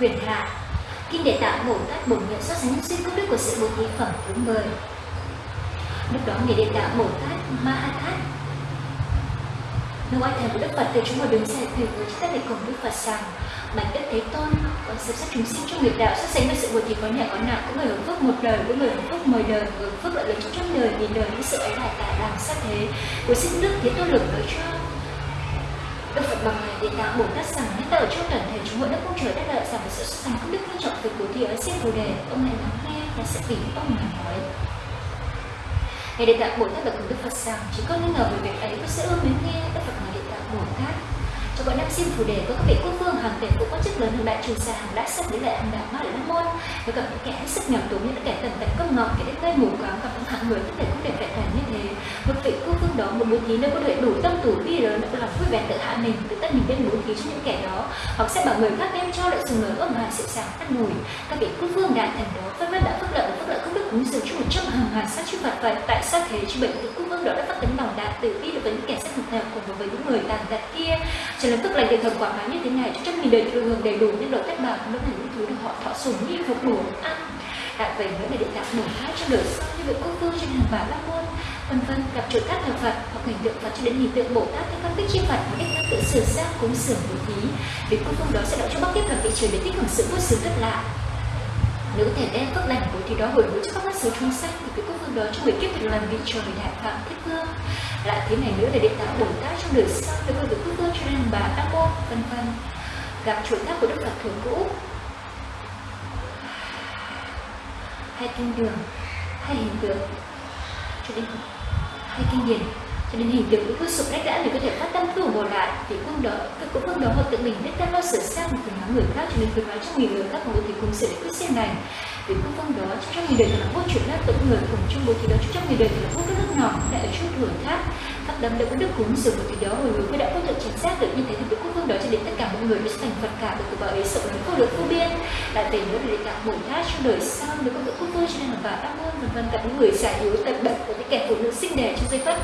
Quyền Hạ Kinh Địa Tạng Bồ Tát bổ Nguyện so sánh những suy công đức của sự bố thí phẩm thứ 10 Lúc đó người Địa Tạng Bồ Tát Ma Ha Thát Nương oai thần của Đức Phật từ chúng ta đứng dậy quỳ với chúng ta cùng Đức Phật rằng Bạch Đức Thế Tôn, dịp xem chúng sinh trong nghiệp đạo so sánh với sự buồn thì có nhẹ có nặng, có người hưởng phước một đời, có người hưởng phước mười đời, người hưởng phước lợi lớn trong đời, nghìn đời những sự ấy lại tại làm sát thế. Của xin Đức Thế Tôn lực đối cho Đức Phật bằng này địa tạng Bồ Tát rằng nhất ta ở trong toàn thể chúng hội đất cung trời đã lợi rằng sự xuất thành công đức quan trọng về cố thí ở xin Bồ đề ông này lắng nghe và sẽ vì ông mà nói. Ngài Địa Tạng Bồ Tát bạch cùng Đức Phật rằng chỉ có nghi ngờ về việc ấy có sẽ ưa mến nghe Đức Phật Ngài Địa Tạng Bồ Tát. Và bọn năm xin phù đề với các vị quốc vương hàng tiền cũng quan chức lớn hàng đại trừ xa hàng đại sắc đến lại hàng đạo ma lại nam môn. Với gặp những kẻ hết sức nghèo túng như những kẻ tần tật công ngọc, kẻ đến gây mù quáng, gặp những hạng người có thể không để vẹn toàn như thế. Một vị quốc vương đó, một bố thí nếu có thể đủ tâm tủ bi lớn đã lòng vui vẻ tự hạ mình, tự tất mình bên bố thí cho những kẻ đó. Hoặc sẽ bảo người khác đem cho lại dùng lời ôm hòa sự sàng phát mùi các vị quốc vương đại thần đó vân vân đã phước lợi phước lợi không đức cúng dường cho một trăm hàng ngàn sát chư Phật vậy tại sao thế? Chứ bệnh vị quốc vương đó đã phát tấn bảo đạt tự bi đối với những kẻ sát thực nào cùng với những người tàn tật kia. Trở nên tức lành điện thần quả báo như thế này, cho trăm nghìn đời thừa hưởng đầy đủ những độ tất bảo lúc này những thứ được họ thọ sủng như phục đủ ăn. Đại vậy mới là địa tạng bổ hai trong đời sau như vậy quốc vương trên hàng bà la môn. Vân vân, gặp chuột các thờ Phật hoặc hình tượng Phật cho đến hình tượng Bồ Tát các các tích chi Phật một cách tự sửa xác cúng sửa bố thí. Vì quốc vương đó sẽ đợi cho bắc tiếp là vị trời để tích hưởng sự vui sướng rất lạ nếu có thể đem phước lành của thì đó hồi hướng cho các bác sứ chúng sanh thì cái quốc vương đó trong người kiếp được làm vị trời đại phạm thiết vương. Lại thế này nữa là điện tạo bồ tát trong đời sau để có được quốc vương cho nên bà a môn vân vân, gặp chuỗi tháp của đức phật thường cũ hay kinh đường, hay hình tượng. Cho đến hay kinh điển cho nên hình tượng của cứ sụp rách đã thì có thể phát tâm tu bổ lại thì cũng đó cái cũng không đó họ tự mình. Biết tâm lo sửa sang một nói người khác, cho nên cứ nói trong nghìn người khác một thì cũng sẽ cứ xem này. Vì cũng không đó trong nghìn đời thì là vô chuyện lát tự người cùng trong bố thì đó, trong nghìn đời thì là vô cái nước nhỏ lại ở chút hưởng tháp các đấm đã có đức cúng dường một thì đó, hồi hướng mới đã có được chính xác được như thế thì cũng không đó cho đến tất cả mọi người sẽ thành phật cả, được từ bảo ấy sợ lớn vô được vô biên. Lại về nữa để tạo bổn thác trong đời sau được có được quốc vương cho nên là bà đam ơn vân vân, cả những người giải yếu tận bệnh của những kẻ phụ nữ sinh đẻ trong giây phút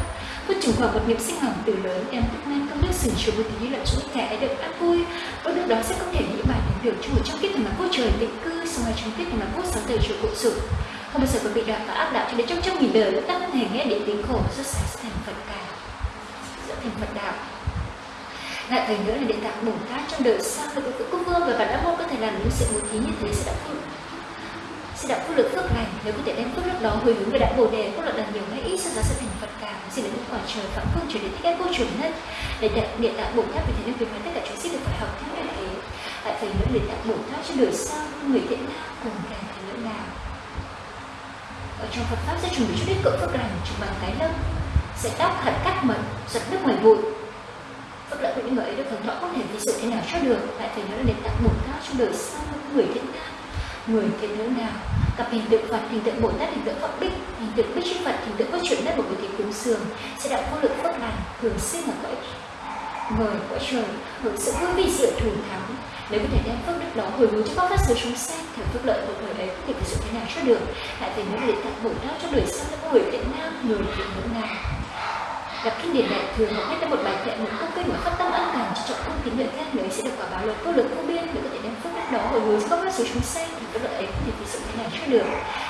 trường hợp quả một nghiệp sinh hỏng từ lớn em cũng nên công đức sửa chữa một tí là chúng thể được an vui. Và lúc đó sẽ không thể nghĩ bài đến việc trong một trong kiếp thành là cô trời định cư, Xong rồi trong kiếp thành là cô sáu đời chủ cụ sự. Không bao giờ có bị đạo và áp đạo cho đến trong trăm nghìn đời ta không thể nghe đến tiếng khổ rất sáng sẽ thành Phật cả Sẽ thành Phật đạo lại thời nữa là địa tạng bồ tát trong đời sau, được cái quốc vương và bản đáp môn có thể làm những sự bố thí như thế sẽ đã xin đạo phước lực phước lành nếu có thể đem phước lực đó hồi hướng về đại bồ đề phước lực là nhiều hay ít sau đó sẽ thành phật cả. Xin đến quả trời phạm phương trở đến thích các vô chuẩn nhất, để đại địa tạng bồ tát vì thế nên việc mà tất cả chúng sinh được phải học theo như thế tại phải nữa địa tạng bồ tát trên đời sau, người thiện nam cùng càng thành nữa nào ở trong Phật pháp sẽ chuẩn bị cho ít cỡ phước lành, chụp bằng cái lâm sẽ tóc hạt cắt mật giật nước ngoài bụi. Phước lợi của những người ấy được hưởng thọ không thể ví dụ thế nào cho được. Tại phải nữa là địa đạo bồ tát trong đời sau, người thiện nam, người thiện nữ nào gặp hình tượng Phật, hình tượng Bồ Tát, hình tượng Phật Bích, hình tượng Bích Chư Phật, hình tượng có chuyện đất của người thì cúng dường sẽ đạo vô lượng phước lành thường sinh ở cõi người cõi trời hưởng sự vui vi diệu thù thắng. Nếu có thể đem phước đức đó hồi hướng cho các pháp sư chúng sanh thì phước lợi của người ấy có thể sử dụng thế nào cho được? Lại về những để tặng bổn tát cho đời sau những người Việt nam người Việt nữ nào gặp kinh điển đại thừa hoặc viết tâm một bài kệ một câu kinh mà phát tâm ân cần cho trọng công tín nguyện khác người sẽ được quả báo lớn vô lực vô biên để có thể đem phước đức đó hồi hướng cho các phát chúng sanh, thì cái lợi ấy không thể ví thế nào cho được.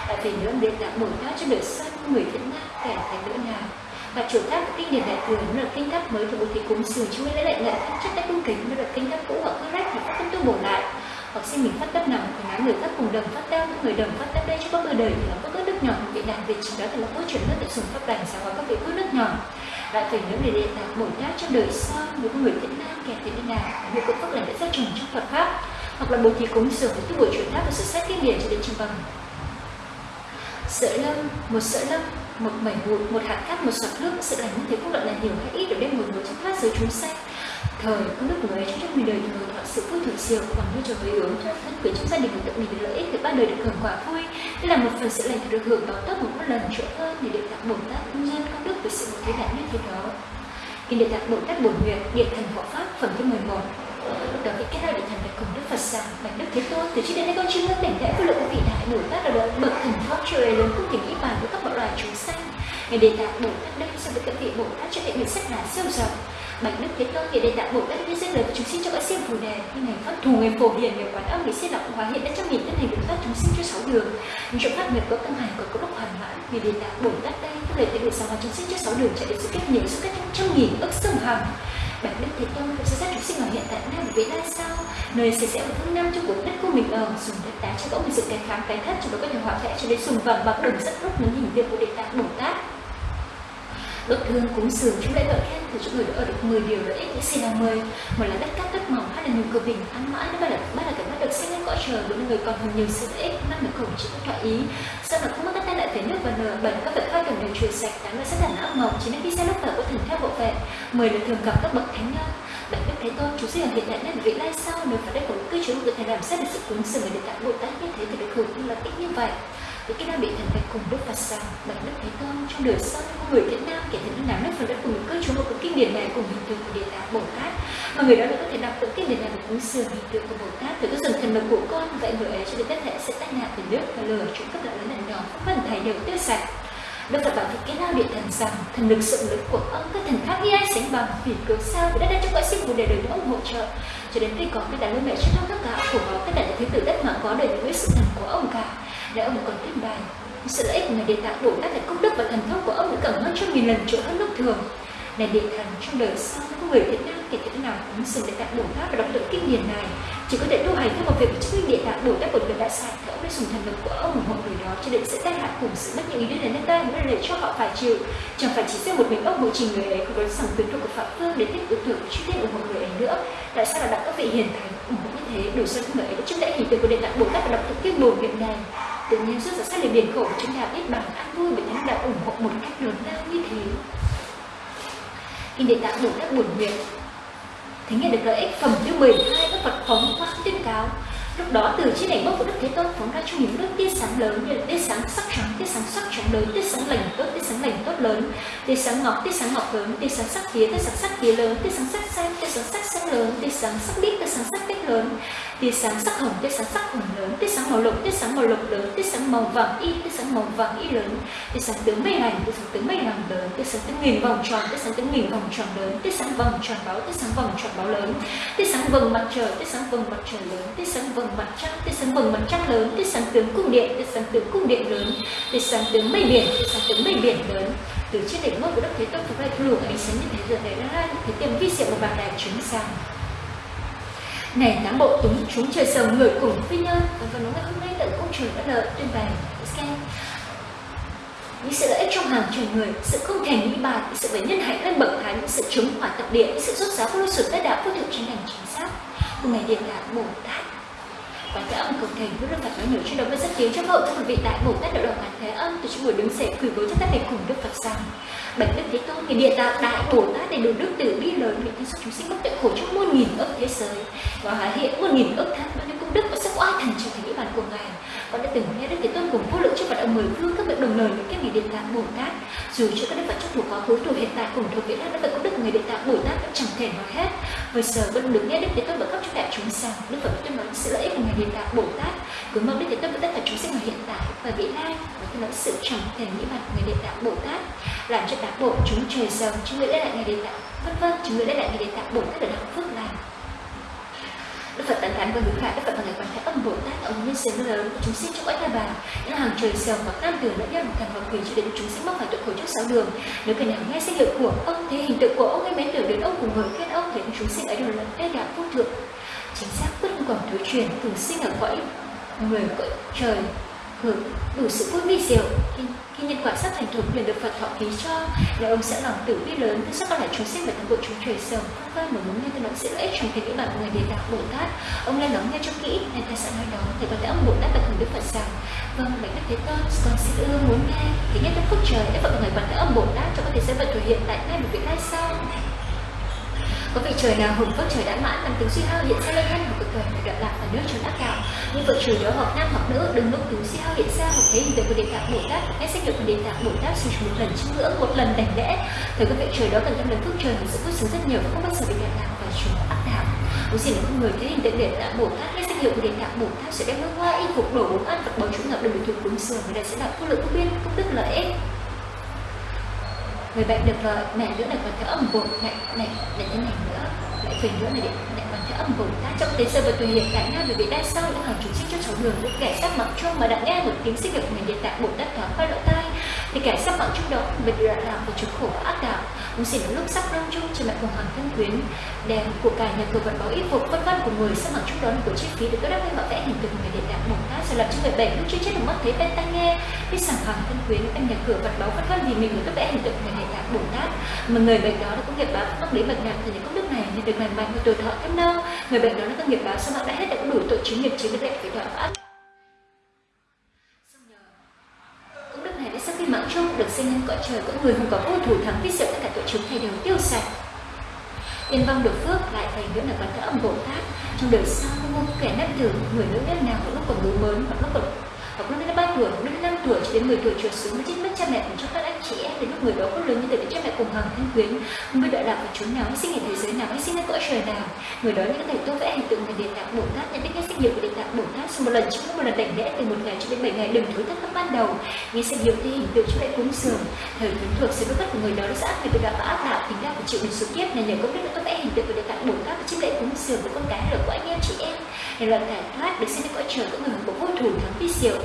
Tại vì nữa việc đã bồ tát cho đời sanh người thiện nam kẻ thành nữ nào. Và chủ tháp kinh điển đại thừa nó là kinh tháp mới của bố thí cúng dường chú lấy lại lại thân chất tay cung kính, nó là kinh tháp cũ hoặc các rách thì các tâm tu bổ lại hoặc xin mình phát tâm nào thì nói người khác cùng đồng phát tâm người đồng phát tâm đây cho có người đời thì là có các đức nhỏ vị đàn vị chính đó thì là có chuyển nước tự dùng pháp lành sáng hóa các vị phước nước nhỏ. Lại phải nhớ để đề tạng bồ đáp trong đời sau với người thiện nam kẻ thiện nào. Những cội pháp lành đã ra trồng trong phật pháp. Hoặc là bố thí cúng dường với tu bổ chuyển tháp và sự sát kinh điển cho đến trường bằng. Sợi lâm một sợi lâm một mảnh bụi một hạt cát, một giọt nước sự lành như thế cũng luận là nhiều hay ít để đem một người trong phát giới chúng sanh thời, có của người cho mình đời thường họ sự vui thực siêu còn như trời với hướng cho thân quyến trong gia đình của tự mình được lợi ích thì ba đời được hưởng quả vui. Đây là một phần sự lành được hưởng báo tấp một lần chỗ hơn để được tặng bổn tát nhân công đức với sự một thế đại như thế đó. Kinh địa tạng bổn tát bổn nguyện, điện thần hộ pháp, phẩm thứ 11 lúc đó vị kết hai địa thần phải cùng đức phật rằng bạch đức thế tôn. Từ trước đến nay con chưa ngưng đảnh lễ với lượng vị đại bổn tát là bậc thần pháp trời lớn không thể nghĩ bàn với các bậc loài chúng sanh. Ngài đề tạng bồ tát đây so với các vị bồ tát cho thể nguyện rất là siêu rộng bạch đức thế tôn Ngài đề tạng bồ tát như giết lời chúng sinh cho các siêu phù đề. Như Ngài pháp thù Ngài phổ hiền Ngài quán âm Ngài siết lọc, hóa hiện đã trong nghìn tân hành được thoát chúng sinh cho sáu đường. Những chỗ pháp nghiệp có tăng hành còn có lúc hoàn mãn vì đề tạng bồ tát đây các lời thể nguyện sáng hóa chúng sinh cho sáu đường, chạy đến sự kết nhiều sự kết trăm nghìn ức sông hằng bạn đức thế tôn cũng sẽ sát chúng sinh ở hiện tại nam vị lai sau nơi sẽ sẽ ở phương nam cho cuộc đất của mình. Ở dùng đất đá cho có mình sự cái khám cái thất cho đó có thể hòa vẽ cho đến sùng vàng bạc đồng rất lúc những hình viên của đề tạng bồ tát đội thương cúng dường chúng lễ gọi khen thì chúng người đã ở được 10 điều lợi ích những xin là 10 một là đất cát đất mỏng hai là nhiều cơ bình ăn mãi ba là ba là cảnh bắt được sinh lên cõi trời bốn người còn hơn nhiều sự lợi ích năm là khổng chữ thọ ý. Sau là không mất các tai nạn về nước và nở bảy các vật hoa cần đều truyền sạch tám là rất là não mộng chỉ nên khi xe lúc vào có thần theo bộ vệ mười là thường gặp các bậc thánh nhân. Bạn đức thế tôn chú sinh hiện đại nên vị lai sau nếu phải đây của cư trú được thầy làm xét được sự cúng dường để tặng bồ tát như thế thì được hưởng như là ít như vậy thì khi nam bị thần phải cùng đức phật sao bạch đức thế tôn, trong đời sau có người việt nam, kể những nào nước phần đất cùng cư trú một cái kinh điển này, cùng hình tượng của địa tạng bồ tát. Mà người đó đã có thể đọc được kinh điển này và cúng dường hình tượng của bồ tát, từ cái dần thần lực của con, vậy người ấy cho đến tất thể sẽ tách nạn từ nước và lửa chúng cấp lại lớn lần nhỏ phần thầy đều tiêu sạch. Đức Phật bảo với cái lao địa thần rằng, thần lực, sự lực của ông, các thần khác như ai sánh bằng vì cớ sao vì đã đang trong cõi sinh của đời đời ông hỗ trợ. Cho đến khi có cái đàn lưu mẹ trước các gạo, của nó các những thứ tử đất mà có đời với sự thần của ông cả. Để ông còn tiếp bài, sự lợi ích của ngài địa tạng bồ các là công đức và thần thông của ông đã cần hơn trăm nghìn lần chỗ hơn lúc thường này địa thần trong đời sau có người Việt Nam kể từ nào cũng dùng địa tạng bồ tát và đọc được kinh điển này. Chỉ có thể tu hành theo một việc chứng minh địa tạng bồ tát một người đã sai thì ông đã dùng thần lực của ông ủng hộ người đó cho nên sẽ tai hại cùng sự mất những ý đến đến ta mới để cho họ phải chịu. Chẳng phải chỉ riêng một mình ông bộ trình người ấy còn có sẵn tuyến thuộc của phạm phương để tiếp tục tưởng chi tiết ủng hộ người ấy nữa. Tại sao là đặt các vị hiền thành ủng hộ như thế? Đủ sơn người ấy đã chứng lễ hình tượng của địa tạng bồ tát và đọc được kinh bồ nguyện này. Tự nhiên rút ra sát lời biển khổ, chúng ta biết bằng an vui bởi thánh đạo ủng hộ một cách lớn lao như thế kinh để tạo đủ các buồn nguyện. Thế nghe được lợi ích phẩm thứ 12 các Phật phóng quang tuyên cáo lúc đó từ trên đỉnh bốc của đức thế tôn phóng ra trong những đức tia sáng lớn như là tia sáng sắc trắng tia sáng sắc trắng lớn tia sáng lành tốt tia sáng lành tốt lớn tia sáng ngọc tia sáng ngọc lớn tia sáng sắc tía tia sáng sắc tía lớn tia sáng sắc xanh tia sáng sắc xanh lớn tia sáng sắc bít tia sáng sắc bít lớn tia sáng sắc hồng tia sáng sắc hồng lớn tia sáng màu lục tia sáng màu lục lớn tia sáng màu vàng y tia sáng màu vàng y lớn tia sáng tướng mây lành tia sáng tướng mây lành lớn tia sáng tướng nghìn vòng tròn tia sáng tướng nghìn vòng tròn lớn tia sáng vòng tròn báo tia sáng vòng tròn báo lớn tia sáng vầng mặt trời tia sáng vầng mặt trời lớn tia sáng vầng mặt trăng, tia sáng vầng mặt trăng lớn, tia sáng tướng cung điện, tia sáng tướng cung điện lớn, tia sáng tướng mây biển, tia sáng tướng mây biển lớn. Từ trên đỉnh ngôi của đất thế tôn phục lại luồng ánh sáng như thế giờ này ra thế tiêm vi diệu một bàn đài chúng sang. Này tám bộ túng chúng trời sầu người cùng phi nhân và vào ngày hôm nay tận công trường đã lợi, tuyên bày xem những sự lợi ích trong hàng trời người, sự không thành nghĩ bàn sự về nhân hạnh lên bậc thánh những sự chống hỏa tập địa sự xuất giáo của lưu sử tất đạo vô thực trên hành chính xác. Cùng ngày, điện là bồ tát Vâng, và thế âm cực thành với đức phật nói nhiều trên đó với rất tiếng trong hậu các quý vị đại bổ tát đạo đồng ngàn thế âm từ chúng buổi đứng dậy quỳ gối cho tác này cùng đức phật rằng, bạch đức thế tôn thì địa tạo đại bổ tát đầy đủ đức từ bi lớn nguyện thiên chúng sinh bất tận khổ trong muôn nghìn ức thế giới. Và hóa hiện muôn nghìn ức thân bao nhiêu công đức và sức oai thần trở thành địa bàn của ngài từng nghe đức thế tôn cùng vô lượng chư phật ở mười phương các vị đồng lời với các vị địa tạng bồ tát. Dù cho các đức phật trong thủ quá khứ thủ hiện tại cùng thuộc vị đã vẫn có đức người địa tạng bồ tát vẫn chẳng thể nói hết. Bây giờ vẫn được nghe đức thế tôn và các cho đại chúng rằng đức phật tuyên nói sự lợi ích của ngài địa tạng bồ tát. Cứ mong đức thế tôn và tất cả chúng sinh ở hiện tại và vị lai và tuyên nói sự chẳng thể nghĩ mặt người địa tạng bồ tát. Làm cho tám bộ chúng trời giàu, chúng người lại ngày địa tạng, vân vân, chúng người lại ngày địa tạng bồ tát ở đạo phước lành. Đức Phật tán thán với hướng khác Đức Phật và ngày quan thế âm Bồ Tát, ông nhân sinh lớn. Của chúng sinh trong cõi ta bà. Những hàng trời giàu và nam tử lẫn nhân càng vào quỷ cho đến, chúng sinh mắc phải tội khổ trước sáu đường. Nếu kẻ nào nghe danh hiệu của ông thế hình tượng của ông hay mến tưởng đến ông cùng người khen ông, thì chúng sinh ấy đều là đa đạo vô thượng chính xác, bất còn thứ truyền, thường sinh ở cõi người cõi trời hưởng đủ sự vui vi diệu. Khi, khi nhân quả sắp thành thục liền được Phật thọ ký cho là ông sẽ lòng tử bi lớn. Thứ sắc có lại chúng sinh và toàn bộ chúng trời sầu không vâng mà muốn nghe tôi nói sự lợi ích trong thế giới bạn người đề đạo bồ tát? Ông lên lắng nghe cho kỹ nên ta sẽ nói đó thì có đã ông bồ tát và thần đức phật rằng vâng bạch đức thế tôn con xin ưa muốn nghe thì nhất đức phúc trời đã vận người bạn đã âm bồ tát cho có thể sẽ vận thể hiện tại ngay một vị lai sau có vị trời nào hùng vất trời đã mãn làm tướng suy hao hiện xa lên thân hoặc cực thời phải lạc và nước trốn ác đạo nhưng vợ trời đó hoặc nam hoặc nữ, đừng lúc tiếng suy hao hiện xa hoặc thấy hình tượng của đề tạng bồ tát nghe sách hiệu của đề tạng bồ tát sử một lần chiêm ngưỡng, một lần đảnh lễ. Thời các vị, trời đó cần tâm lớn phước trời sự vui sướng rất nhiều và không bao giờ bị đoạn lạc và trốn ác đạo Bố xin không người thấy hình tượng đề tạng bồ tát nghe sách hiệu của địa tạng bồ tát sẽ đem hương hoa y phục đổ uống ăn vật báu chúng ngập được thuộc thường cúng dường người này sẽ đạt vô lượng vô biên công đức lợi ích người bệnh được lợi mẹ nữa này còn theo âm bụng này này này thế này nữa lại phình nữa này lại còn theo âm bụng ta trong thế giới và tùy hiện tại nam về bị đa sau những hàng chủ sinh cho cháu đường, lúc kẻ sắp mặc chuông mà đã nghe một tiếng sinh lực của người địa tạng đất thoáng qua lỗ tai thì kẻ sắp mặc chúc đó bị đã làm và chúng khổ ác đạo. Cũng xin lúc sắp lâm chung trên mặt cùng hàng thân quyến đèn của cải nhà cửa vật báo y phục vân vân của người sắp mặc chúc đó là của chi phí được các đáp ứng bảo vẽ hình tượng người địa đạo bồ tát rồi làm cho người bệnh lúc chưa chết được mất thấy bên tai nghe. Biết sẵn hàng thân quyến em nhà cửa vật báo vân vân vì mình được các vẽ hình tượng người địa đạo bồ tát mà người bệnh đó đã có nghiệp báo mắc lý bệnh nặng thì những công đức này, nên được lành mạnh và tuổi thọ thêm lâu người bệnh đó đã có nghiệp báo sau mạng đã hết đã có đủ tội chứng nghiệp chứng được đẹp với đạo ác sinh nhân cõi trời có người không có vô thủ thắng viết diệu tất cả tội chúng thầy đều tiêu sạch. Yên vong được phước lại thành nữa là quán thế âm bồ tát. Trong đời sau, không kẻ nét tử, người nữ nét nào lúc còn mới mới hoặc lúc còn hoặc đến ba tuổi hoặc đến năm tuổi cho đến 10 tuổi trở xuống mới chết mất cha mẹ cùng cho các anh chị em. Đến lúc người đó có lớn như thế để cha mẹ cùng hàng thân quyến, không biết đợi lạc của chúng nào, sinh ở thế giới nào, hay sinh ở cõi trời nào. Người đó những thầy tô vẽ hình tượng người địa tạng bồ tát, nhận biết nghe sinh hiệu của địa tạng bồ tát. Sau một lần trước, một lần đảnh lễ từ một ngày cho đến bảy ngày, đừng thối thất các ban đầu. Nghe sinh hiệu thì hình tượng cho lại cúng dường. Thời thánh thuộc sự bất của người đó đã ác người bị đạo và ác đạo tính ra phải chịu được số kiếp. Này nhờ công đức đã tô vẽ, hình tượng của địa tạng bồ tát và chiếc lễ cúng dường của con cái được của anh em chị em để lần giải thoát được xem như cõi trời của người của vô thủ thắng vi diệu.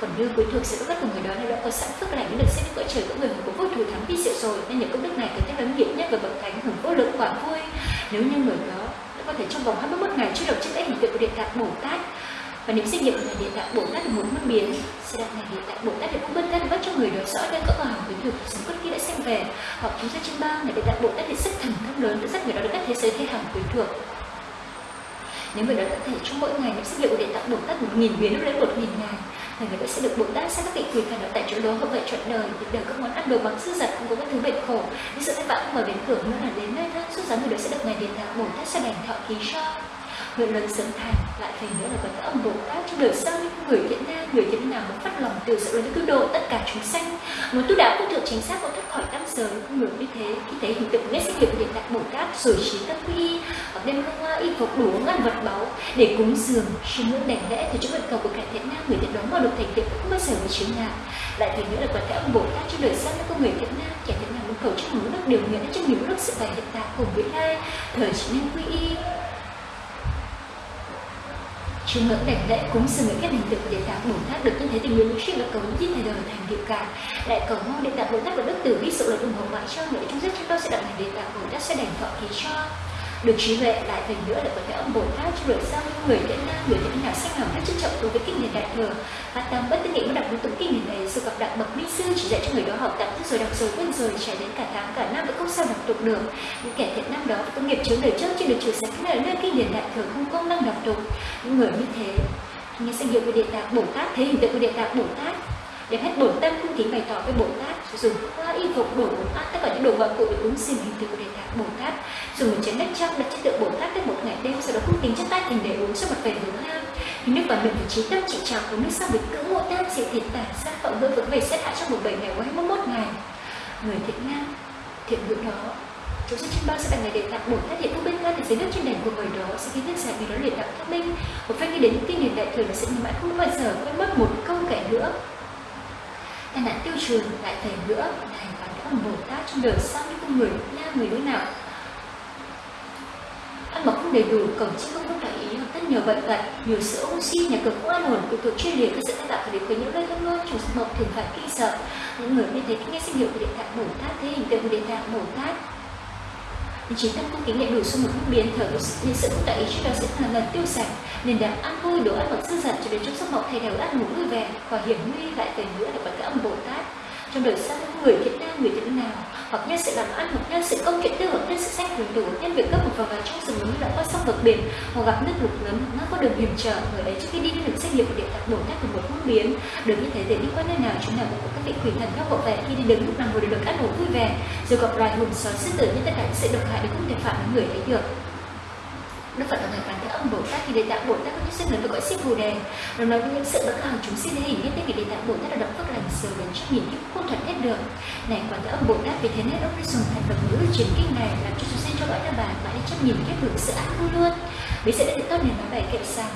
Còn như cuối thuộc sự bất của người đó nên đã có sẵn phước lành được xem như cõi trời của người của vô thủ thắng vi diệu rồi. Nên những công đức này cần thiết lớn nghiệp nhất và bậc thánh hưởng vô lượng quả vui. Nếu như người đó đã có thể trong vòng 21 ngày chưa được chiếc lễ hình tượng của địa tạng bồ tát, và niệm sinh nghiệm của địa tạng bồ tát được muốn mất biến, sẽ đặt ngày địa tạng bồ tát được cũng bên thân bắt cho người đó rõ đây có vào với thực sống bất khi đã xem về. Hoặc chúng ta trên ba ngày địa tạng bồ tát thì sức thần thông lớn đã dắt người đó đến các thế giới thế hàng quyến thuộc nếu người đó có thể trong mỗi ngày niệm sức liệu của địa tạng bồ tát một nghìn biến lên một nghìn ngày thì người đó sẽ được bồ tát sẽ các vị quỳ phản ở tại chỗ đó hợp vậy trọn đời. Thì đời các món ăn đồ bằng sư giật cũng có các thứ bệnh khổ. Như sự thất vọng mở đến cửa nữa là đến nơi thân suốt giá người đó sẽ được ngày địa tạng bồ tát sẽ đành thọ ký cho. Nguyện lớn sớm thành, lại thành nữa là có các ông bồ tát trong đời sau những người thiện nam, người thiện nào muốn phát lòng từ sự lớn cứu độ tất cả chúng sanh. Muốn tu đạo cũng được chính xác muốn giới cũng được như thế. Khi thấy hình tượng nét sinh hiệu để đặt bồ tát rồi trí các quy hoặc đem hương hoa y phục đủ ngàn vật báu để cúng dường chiêm ngưỡng đảnh lễ thì chúng nguyện cầu của cải thiện nam, người thiện đó mà được thành tựu không bao giờ bị chướng ngại lại thì nữa là quả thể âm bồ tát trong đời sau các con người thiện nam kẻ thiện nam muốn cầu cho nhiều nước điều nghĩa trong nhiều nước sự bày hiện tại cùng với lai, thời chỉ nên quy y. Chiêm ngưỡng đảnh lễ cúng dường những các hình tượng của địa tạng Bồ Tát được như thế tình nguyện những suy cầu những thầy đời thành điều cả lại cầu mong địa tạng Bồ Tát và đức tử biết sự lời ủng hộ mọi cho người trong giấc chúng tôi sẽ đặt hành địa tạng Bồ Tát sẽ đảnh thọ ký cho được trí huệ lại thành nữa là có thể âm bồ tát cho đời sau người thiện nam, người thiện nào sách nào hết trân trọng đối với kinh điển đại thừa. Phát tâm bất tư nghị mới đọc đúng tụng kinh điển này, sự gặp đặng bậc minh sư chỉ dạy cho người đó học tập thức rồi đọc rồi quên rồi, trải đến cả tháng, cả năm vẫn không sao đọc tụng được. Những kẻ thiện nam đó có nghiệp chướng đời trước chưa được trừ sạch là nơi kinh điển đại thừa không công năng đọc tụng. Những người như thế, nghe danh hiệu của địa tạng bồ tát, thấy hình tượng của địa tạng bồ tát đem hết bổn tâm cung kính bày tỏ với bồ tát, dùng hoa y phục, đồ uống ăn tất cả những đồ vật cụ để cúng xin hình tượng của đề tạng bồ tát. Dùng một chén nước trong đặt chất tượng bồ tát tới một ngày đêm, sau đó cung kính chắp tay thành để uống cho một vẻ hướng nam thì nước vào miệng của trí tâm trị trào của nước sau bị cưỡng ngộ tam diệu thiệt tản sát vọng hương vững về xét hạ trong một bảy ngày của hai mươi mốt ngày. Người thiện nam, thiện nữ đó, chúng sẽ trên bao sẽ là ngày để tạng bồ tát hiện phúc bên thân thì dưới nước trên đỉnh của người đó sẽ khiến nhân giải vì đó luyện đạo thông minh. Một phen nghĩ đến kinh điển đại thừa là sẽ mãi không bao giờ quên mất một câu kể nữa tai nạn tiêu trừ lại thầy nữa này và các bồ tát trong đời sau những con người nam người đối nào? Ăn mặc không đầy đủ, cổng chiếc không có đại ý, hoặc rất nhiều bệnh tật nhiều sữa oxy nhà cửa không an ổn cực cực chuyên liệt các sự tai tạo phải đến với những nơi thâm ngôn chủ sự mộc thường phải kinh sợ. Những người như thế khi nghe sinh hiệu của điện thoại bồ tát thế hình tượng của điện thoại bồ tát thì chính tâm cung kính lại đủ xung một biến thở nên sự cũng đại ý trước đó sẽ lần lần tiêu sạch. Nên đảm ăn vui đồ ăn vật sư dật cho đến trong giấc mộng thầy đều ăn ngủ vui vẻ và hiểm nguy lại về nữa là bậc cái âm bồ tát trong đời sau người thiện nam, người thiện nào? Hoặc nhân sự làm ăn, hoặc nhân sự công chuyện tư hoặc nhân sự sách quyền đủ nhân việc cấp một vào vào trong rừng núi đã qua sông vực biển, hoặc gặp nước lục lớn nó có đường hiểm trở. Người ấy trước khi đi đến được xét nghiệm của địa tạng đổ nát của một hướng biến. Được như thế để đi qua nơi nào chúng nào cũng có các vị quỷ thần các hộ vệ khi đi đứng lúc nào ngồi được ăn ngủ vui vẻ, rồi gặp loài hùng sói sư tử những tất cả những sự độc hại đều không thể phạm đến người ấy được. Đức Phật là người phản âm Bồ Tát thì đề Tạng Bồ Tát có những sinh lớn được gọi sinh Bồ đề. Nó nói với những sự bất hằng chúng sinh hình nhất vì đề Tạng Bồ Tát là động phước lành sờ đến trước nhìn những không thuận hết được. Này quản thế âm Bồ Tát vì thế nên ông mới dùng thành vật ngữ truyền kinh này làm cho chúng sinh cho gọi là bà mãi đến chấp nhìn kiếp được sự ác vui luôn. Bây giờ đã được tốt nên nói bài kệ rằng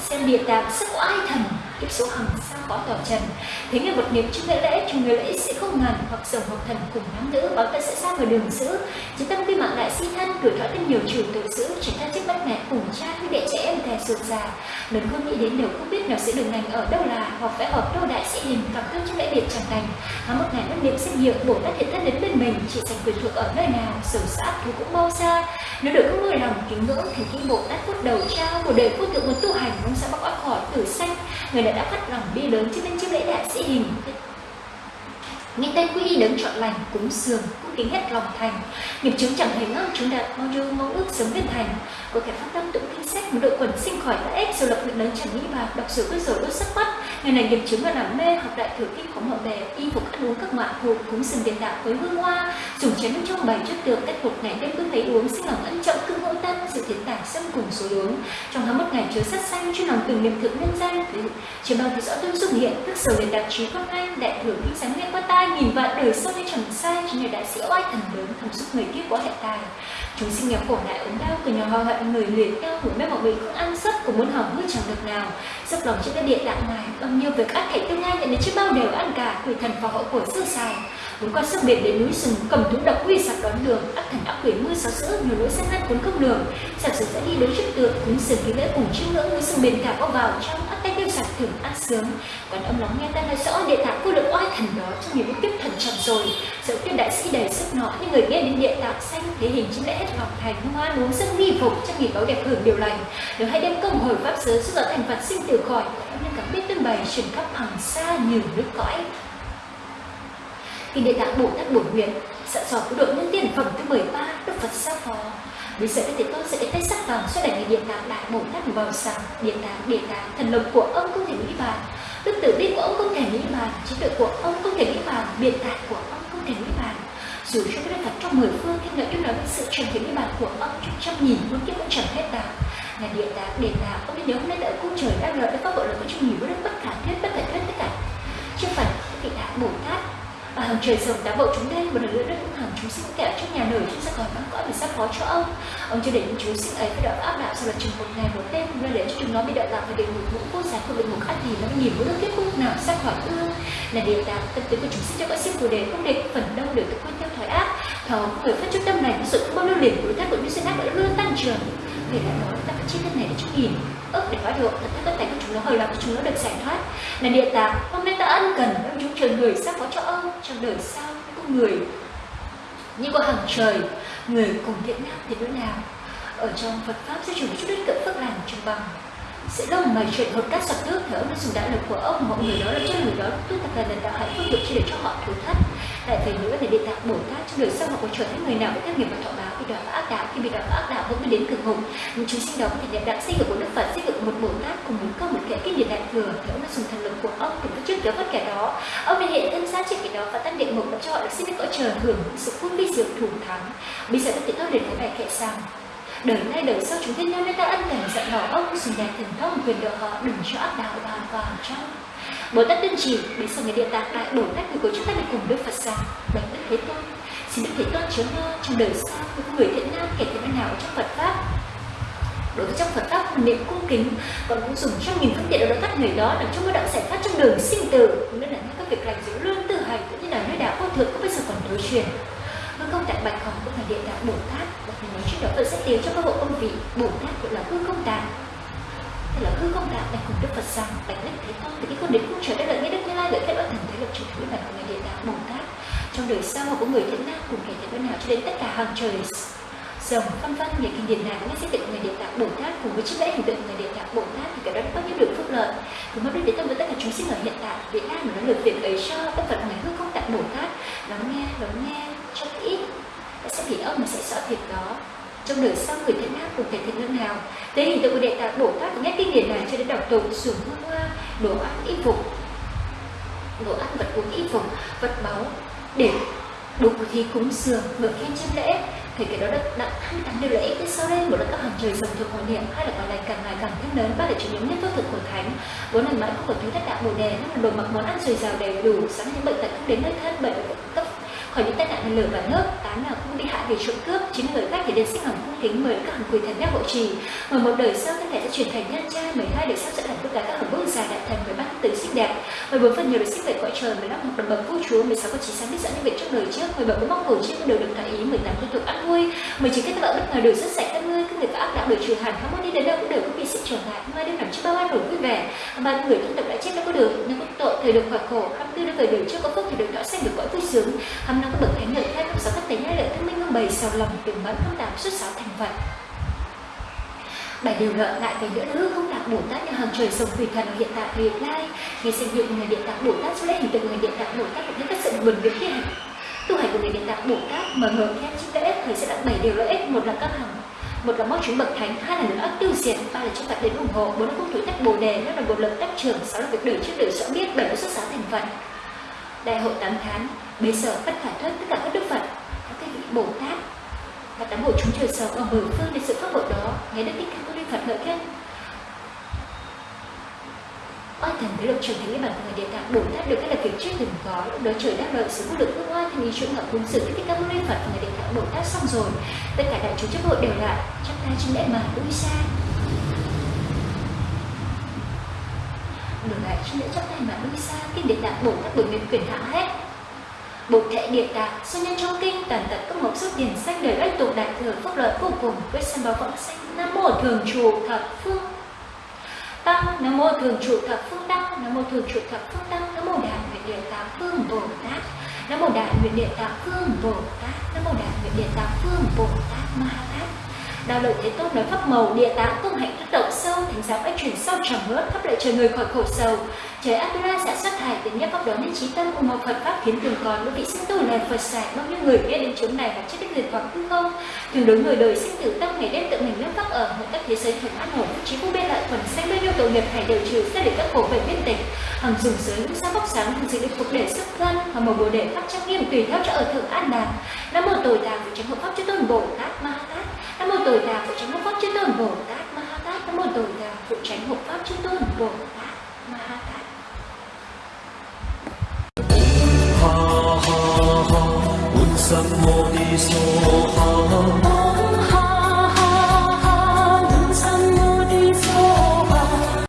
xem địa tạng sắc oai ai thần kiếp số hằng sao có tỏ trần. Thế người vật niệm trước lễ lễ chúng người lễ sẽ không ngàn hoặc dòng hoặc thần cùng nam nữ, báo ta sẽ xa vào đường giữ chỉ tâm quy mạng đại si thân, tuổi thọ thêm nhiều chủ tự giữ chỉ ta trước bắt mẹ cùng cha với đệ trẻ em thè ruột già. Lần không nghĩ đến đều không biết nào sẽ đường ngành ở đâu là, hoặc phải hợp đâu đại sĩ hình cảm thương trong lễ biệt chẳng thành há một ngày mất niệm sinh nhiều bổ tát hiện thân đến bên mình, chỉ dành quyền thuộc ở nơi nào sầu xã thú cũng bao xa. Nếu được không người lòng kính ngưỡng, thì khi bộ tát phút đầu trao, một đời vô thượng muốn tu hành ông sẽ bóc khỏi tử sanh người đã đã phát lòng bi lớn trước nên chiếc lễ đại sĩ hình. Nghe tên quy y đấng chọn lành, cúng dường cung kính hết lòng thành. Nghiệp chứng chẳng hề ngang chúng đạt bao nhiêu mong ước sớm viên thành. Có kẻ phát tâm tụng kinh sách một đội quần sinh khỏi đã ép, rồi lập nguyện lớn chẳng nghĩ bạc đọc sử quyết rồi đốt sắc mắt ngày này nghiệp chứng là làm mê học đại thừa kinh khổng mở bè, y phục ăn uống các ngoại thuộc cúng sừng tiền đạo với hương hoa, dùng chén nước trong bảy trước tượng cách một ngày đêm cứ thấy uống, sinh lòng ân trọng cưng hữu tâm, sự thiện tải xâm cùng số uống. Trong tháng một ngày chứa sắt xanh chuyên lòng từng niệm thượng nhân danh chỉ bằng thì rõ tôi dùng hiện, thức sầu liền đặc trí quang anh đại thừa kinh sáng nghe qua tai, nghìn vạn đời sau đây chẳng sai, chính là đại sĩ oai thần lớn thầm giúp người kiếp có hệ tài chúng sinh nghèo khổ lại ốm đau từ nhỏ hoa hận người luyện đau, hủi mê mọi người không ăn sức của muốn hỏng hư chẳng được nào. Dốc lòng trên các địa tạng này bao nhiêu việc ác thể tương lai nhận đến chứ bao đều ăn cả quỷ thần và hộ của sư xài muốn qua sông biển đến núi sừng cầm thú độc uy sạc đón đường ác thần ác quỷ mưa sáu sữa nhiều lối sang ngăn cuốn không đường. Sạc sử sẽ đi đối trước tượng cúng sừng ký lễ cùng chiêm ngưỡng núi sừng biển cả có vào trong ác tay tiêu sạc thưởng ác sướng. Còn ông lắng nghe ta nói rõ địa tạng vô lượng oai thần đó trong nhiều tiếp thần trọng rồi. Dẫu tiên đại sĩ đầy sức nọ, nhưng người nghe đến địa tạng xanh thế hình chính lẽ hết lòng thành, hoa uống giấc nghi phục trong nghỉ báo đẹp hưởng điều lành. Nếu hai đêm công hồi pháp giới giúp đỡ thành phật sinh tử khỏi nên cảm biết tương bày truyền khắp hàng xa nhiều nước cõi. Khi địa tạng bồ tát bổn nguyện, sợ dò cứu độ nhân tiền phẩm thứ 13 đức phật sa phó vì sự thì tôi sẽ tay sắc vàng sẽ đẩy điện đạo đại bồ tát vào sàng điện đạo điện đạo thần lực của ông không thể nghĩ bàn. Đức tử bi của ông không thể nghĩ bàn. Trí tuệ của ông không thể nghĩ bàn. Biện tài của ông không thể nghĩ bàn. Dù cho cái Phật trong mười phương thiên lợi yêu nói với sự trần thể nghĩ bàn của ông trong trăm nghìn muôn kiếp cũng chẳng hết đạo là điện đạo điện đạo ông nên nhớ hôm nay tại cung trời đang lợi đã các bộ là có trong nhiều đức bất khả thuyết bất thể thuyết tất cả. Chưa phải vị đại bồ tát Ờ, và hàng trời rồng đã vội chúng đây một lần nữa đất cũng hằng chúng sinh kẹo trong nhà nổi, chúng sẽ còn mang cõi vì sắp phó cho ông. Ông chưa để những chúng sinh ấy phải đợi áp đạo sau là chừng một ngày một đêm nơi để cho chúng nó bị đợi lạc và địa ngục ngũ vô giá của địa ngục ác thì nó bị nhìn mỗi nước kết cục nào sắp khỏi ưa là điều tạng tâm tính của chúng sinh cho các sinh phù đề không để phần đâu được tự quan theo thói ác. Thờ người phát chút tâm này sự không bao lưu liền của tác của những sinh ác đã luôn tăng trưởng thể là nói ta phải chi tiết này để chúng nhìn. Ước để hóa được, thật tất cả các chúng nó hơi lòng cho chúng nó được giải thoát. Là địa tạng, hôm nay ta ân cần với chúng trời người sắp có cho ông trong đời sau con người. Như có hàng trời, người cùng thiện nam thì đối nào? Ở trong Phật pháp sẽ chủ chút đến cỡ phước lành trong bằng. Sẽ lâu mày chuyện hột cát sập nước thì ông đã dùng đại lực của ông, mọi người đó là cho người đó. Tu tập là lần đạo hạnh phước được chỉ để cho họ thử thách. Lại về nữa là địa tạng bồ tát trong đời sau họ có trở thành người nào với các nghiệp và thọ báo khi đó là ác đạo khi bị đó là ác đạo vẫn mới đến cực ngục những chúng sinh đó có thể nhận đạo xây dựng của đức phật xây dựng một bồ tát cùng một câu một kẻ kinh điển đại thừa, thì ông đã dùng thần lực của ông cùng các trước kéo bất kẻ đó. Ông đã hiện thân xác trên kẻ đó và tăng địa ngục và cho họ được sinh được cõi trời hưởng sự phun bi diệu thủ thắng. Bây giờ các tiện thao đến cái bài kệ rằng đời nay đời sau chúng thiên nhân nên ta ân cần dặn bảo ông, dùng đèn thần thông quyền độ họ đừng cho ác đạo hoàn vào trong bồ tát tiên trì bây giờ người địa tạng đại bồ tát, người của chúng ta được cùng đức phật ra bạch đức thế tôn xin đức thế tôn chứa trong đời sau những người thiện nam kẻ thiện nào trong phật pháp. Đối với trong Phật pháp niệm cung kính còn cũng dùng trong nghìn phương tiện để đỡ các người đó làm trong mơ đạo giải thoát trong đường sinh tử. Cũng nên là những các việc lành giữ lương tự hành cũng như là nơi đạo vô thượng có bây giờ còn đối truyền. Hư không tại bạch hồng cũng là địa đạo bồ tát. Và mình nói chuyện đó tôi sẽ tiến cho các bộ công vị bồ tát gọi là hư không tạng hay là hư không tạng này cùng đức phật rằng bạch đức thế tôn thì cái con đến cung trời đã lợi nghĩa đức như lai lợi kết bất thành thế lực chủ thứ bạch của người địa đạo bồ tát. Trong đời sau có người thiện nam cùng kẻ thiện bên nào cho đến tất cả hàng trời rồng, phân vân về kinh điển này cũng sẽ tượng người địa tạng bồ tát cùng với chiếc lễ hình tượng người địa tạng bồ tát thì cả đó bao nhiêu được phúc lợi. Thì mới biết đến tâm với tất cả chúng sinh ở hiện tại, việt nam mà nó được việc ấy cho tất phật người hư không tạng bồ tát, lắng nghe lắng nghe, cho ít sẽ bị ông mà sẽ sợ việc đó trong đời sau người thiện ác cùng thể thiện lương nào thế hình tượng của đệ tạng bổ tát nghe kinh điển này cho đến đọc tụng xuống hương hoa, đồ ăn y phục. Đồ ăn, vật uống y phục, vật báu để đủ thì cúng dường ngợi khen chân lễ. Thì cái đó đã đã thăng tăng điều lợi ích đến sau đây, một là các hàng trời dòng thuộc hội niệm hai là còn lại càng ngày càng thêm lớn ba là chủ những nhất vô thực của thánh. Bốn là mãi không có thứ thất đạo bồ đề năm là đồ mặc món ăn dồi dào đầy đủ sáng những bệnh tật không đến nơi thân, bệnh cấp khỏi những tai nạn lửa và nước tám là không đi hạ về trộm cướp. Chín người khác thì đến sinh hồng cung kính mời các hàng quỷ thần nhắc hộ trì. Mười một đời sau, thân thể sẽ chuyển thành nhân trai mười hai đời sau sẽ thành tất cả các hồng bước già đại thần mười ba tử xinh đẹp. Mười bốn phần nhiều được sinh về cõi trời, mười lăm một đồng bậc vua chúa, mười sáu có chỉ sáng biết dẫn những việc trong đời trước. Mười bảy có mong cầu chiếc đều được thỏa ý, mười tám liên tục ăn vui mười chín kết vợ bất ngờ đều rất sạch người các ác đạo đời trừ hẳn không muốn đi đến đâu cũng đều có bị sự trở ngại. Mai đêm nằm trước bao an ổn vui vẻ. Mà người thân tộc đã chết đã có được nếu có tội thời được khỏi khổ hăm tư đã về đời trước có phước thì được đỏ xanh được cõi vui sướng. Hăm năm có bậc thánh lợi thêm năm sáu các tài nhai lợi thông minh hương bày sầu lòng từng mẫn không tám xuất sáu thành phật. Bảy điều nợ lại về nữa nữa không đạt bồ tát như hàng trời sông thủy thần ở hiện tại hiện lai ngày sinh hiệu người điện tạng bồ tát cho lễ hình tượng người điện tạng bồ tát cũng như các sự buồn việc thi hành. Tu hành của người điện tạng bồ tát mở mở theo chữ lợi thì thầy sẽ đạt bảy điều lợi ích, một là các hàng một là mong chúng bậc thánh, hai là lực ác tiêu diệt, ba là chúng ta đến ủng hộ, bốn là công thủ tách bồ đề năm là bộ lực tách trưởng, sáu là việc đời trước đời rõ biết, bảy là xuất giá thành phật. Đại hội tám tháng bế sở bất khả thuyết tất cả các đức phật, các cái vị bồ tát và tám bộ chúng trời sống ở mười phương để sự pháp hội đó, nghe đức thích ca mâu phật ngợi khen oai thần với lục trường thành cái bàn người địa tạng bồ tát được các là kiểu chưa từng có lúc đó trời đáp lợi sự vô lượng tương oai thì ý chỗ ngọc cúng sự đức thích các mâu ni phật người địa tạng bồ tát xong rồi. Tất cả đại chúng chấp hội đều lại chắp tay trên lễ mà lui xa đổi lại trên lễ chắp tay mà lui xa kinh địa tạng bồ tát bởi nguyện quyền hạ hết. Bồ Thệ Địa Tạng, số nhân trong kinh tàn tật các mộc xuất tiền sách đời ấy tục đại thừa phúc lợi vô cùng với sanh báo vọng sanh nam mô thường trụ thập phương tăng nam mô thường trụ thập phương tăng nam mô thường trụ thập phương tăng nam mô đại nguyện địa tạng phương bồ tát, nam mô đại nguyện địa tạng phương bồ tát, nam mô đại nguyện địa tạng phương bồ tát ma tát đạo lợi thế tôn nói pháp màu, địa tạng công hạnh thức động sâu thành giáo ách chuyển sâu trầm ngớt khắp lại trời người khỏi khổ sầu. Trời Atula sẽ dạ xuất thải nhất pháp đón đến trí tâm cùng một Phật pháp khiến thường còn lúc vị sinh tử này Phật sạch bao nhiêu người biết đến chốn này và chết đến người còn hư không. Thường đối người đời sinh tử tâm ngày đêm tự mình lâm pháp ở một các thế giới thuần an ổn trí vô bên lại thuần xanh bao nhiêu tội nghiệp phải đều trừ sẽ để các khổ về biên tịch. Hằng dùng giới ngũ sa bóc sáng thường dịch định phục để sức thân và một bồ đề pháp trang nghiêm tùy theo cho ở thượng an đàn nam mô tội tạng của tránh hộ pháp chư tôn bồ tát ma tát. Nam mô tội tạng của tránh hộ pháp chư tôn bồ tát ma tát. Nam mô tội tạng của tránh hộ pháp chư tôn bồ tát ma tát. Ha ha ha, un sam mô ni so ha.